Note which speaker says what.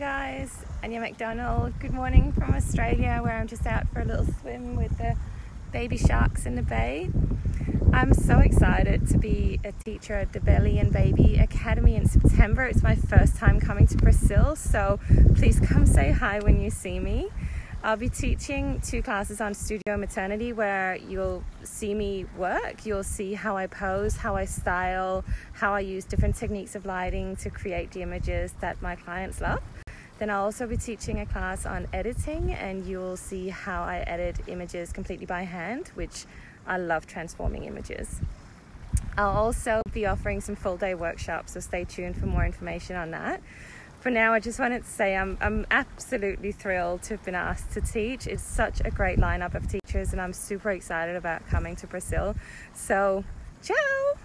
Speaker 1: guys, Anya McDonald. Good morning from Australia, where I'm just out for a little swim with the baby sharks in the bay. I'm so excited to be a teacher at the Belly and Baby Academy in September. It's my first time coming to Brazil, so please come say hi when you see me. I'll be teaching two classes on studio maternity where you'll see me work. You'll see how I pose, how I style, how I use different techniques of lighting to create the images that my clients love. Then I'll also be teaching a class on editing, and you'll see how I edit images completely by hand, which I love transforming images. I'll also be offering some full day workshops, so stay tuned for more information on that. For now, I just wanted to say I'm, I'm absolutely thrilled to have been asked to teach. It's such a great lineup of teachers, and I'm super excited about coming to Brazil. So, ciao!